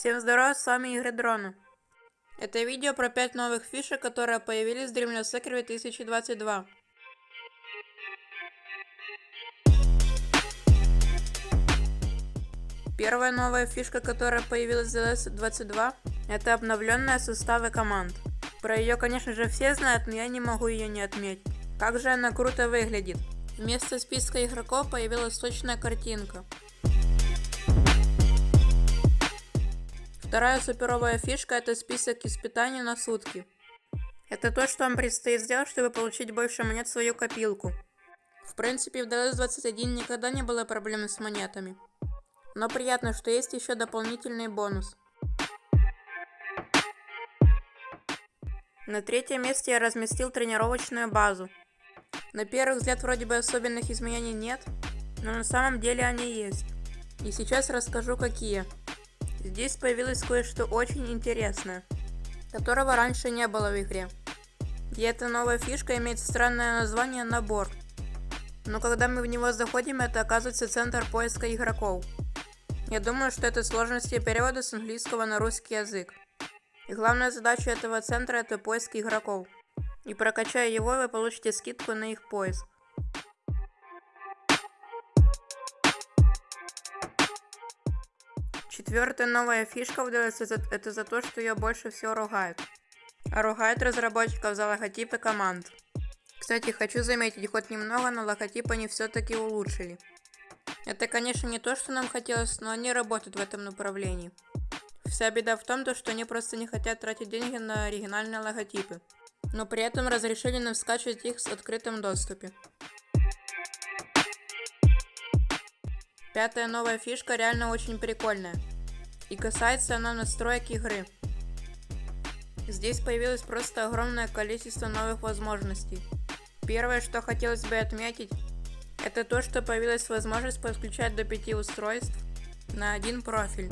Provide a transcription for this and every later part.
Всем здорова, с вами Игры Дрона. Это видео про 5 новых фишек, которые появились в Dreamless Secret 2022. Первая новая фишка, которая появилась в DLS22, это обновленные составы команд. Про ее, конечно же, все знают, но я не могу ее не отметить. Как же она круто выглядит. Вместо списка игроков появилась точная картинка. Вторая суперовая фишка это список испытаний на сутки. Это то, что вам предстоит сделать, чтобы получить больше монет в свою копилку. В принципе, в DLS-21 никогда не было проблем с монетами. Но приятно, что есть еще дополнительный бонус. На третьем месте я разместил тренировочную базу. На первый взгляд вроде бы особенных изменений нет, но на самом деле они есть. И сейчас расскажу какие. Здесь появилось кое-что очень интересное, которого раньше не было в игре. И эта новая фишка имеет странное название «Набор». Но когда мы в него заходим, это оказывается центр поиска игроков. Я думаю, что это сложности перевода с английского на русский язык. И главная задача этого центра это поиск игроков. И прокачая его, вы получите скидку на их поиск. Четвертая новая фишка в DLC это за то, что ее больше всего ругают. А ругают разработчиков за логотипы команд. Кстати, хочу заметить, хоть немного, но логотип они все-таки улучшили. Это, конечно, не то, что нам хотелось, но они работают в этом направлении. Вся беда в том, что они просто не хотят тратить деньги на оригинальные логотипы. Но при этом разрешили нам скачивать их в открытом доступе. Пятая новая фишка реально очень прикольная. И касается она настроек игры. Здесь появилось просто огромное количество новых возможностей. Первое, что хотелось бы отметить, это то, что появилась возможность подключать до 5 устройств на один профиль.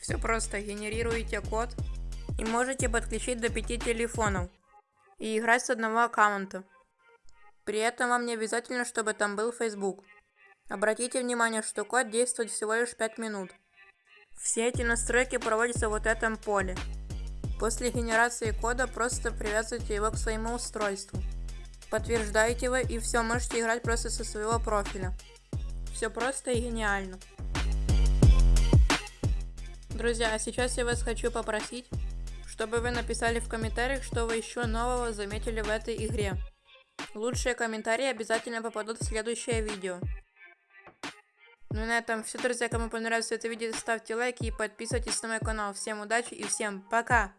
Все просто, генерируете код и можете подключить до 5 телефонов и играть с одного аккаунта. При этом вам не обязательно, чтобы там был Facebook. Обратите внимание, что код действует всего лишь 5 минут. Все эти настройки проводятся в вот этом поле. После генерации кода просто привязывайте его к своему устройству. Подтверждаете его и все, можете играть просто со своего профиля. Все просто и гениально. Друзья, а сейчас я вас хочу попросить, чтобы вы написали в комментариях, что вы еще нового заметили в этой игре. Лучшие комментарии обязательно попадут в следующее видео. Ну и на этом все, друзья. Кому понравилось это видео, ставьте лайки и подписывайтесь на мой канал. Всем удачи и всем пока!